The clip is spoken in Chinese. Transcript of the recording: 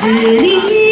是你。